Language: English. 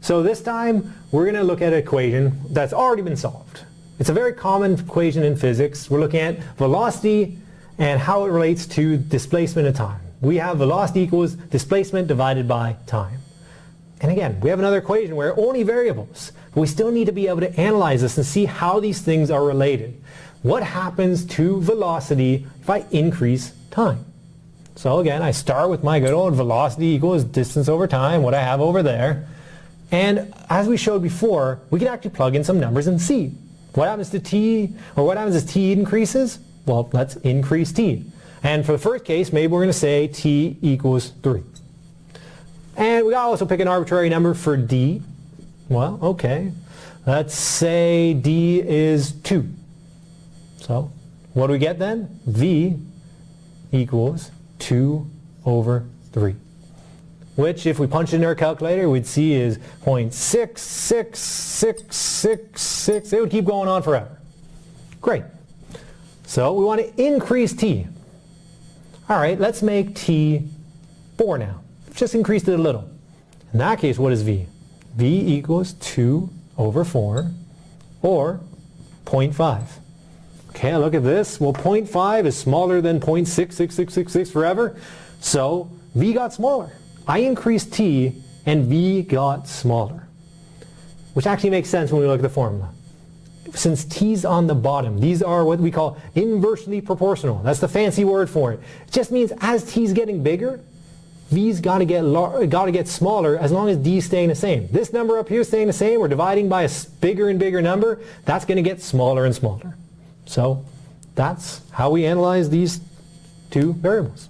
So this time we're going to look at an equation that's already been solved. It's a very common equation in physics. We're looking at velocity and how it relates to displacement of time. We have velocity equals displacement divided by time. And again, we have another equation where only variables, we still need to be able to analyze this and see how these things are related. What happens to velocity if I increase time? So again, I start with my good old velocity equals distance over time, what I have over there. And as we showed before, we can actually plug in some numbers and see. What happens to t, or what happens as t increases? Well, let's increase t. And for the first case, maybe we're going to say t equals 3. And we also pick an arbitrary number for d. Well, okay. Let's say d is 2. So what do we get then? v equals 2 over 3. Which, if we punch it in our calculator, we'd see is 0.66666. It would keep going on forever. Great. So we want to increase t. All right, let's make t 4 now. Just increased it a little. In that case, what is v? v equals 2 over 4, or 0.5. Okay, look at this. Well, 0.5 is smaller than 0.66666 forever, so v got smaller. I increased t, and v got smaller. Which actually makes sense when we look at the formula. Since t's on the bottom, these are what we call inversely proportional. That's the fancy word for it. It just means as t's getting bigger, v's got to get got to get smaller as long as d's staying the same. This number up here is staying the same. We're dividing by a bigger and bigger number. That's going to get smaller and smaller. So that's how we analyze these two variables.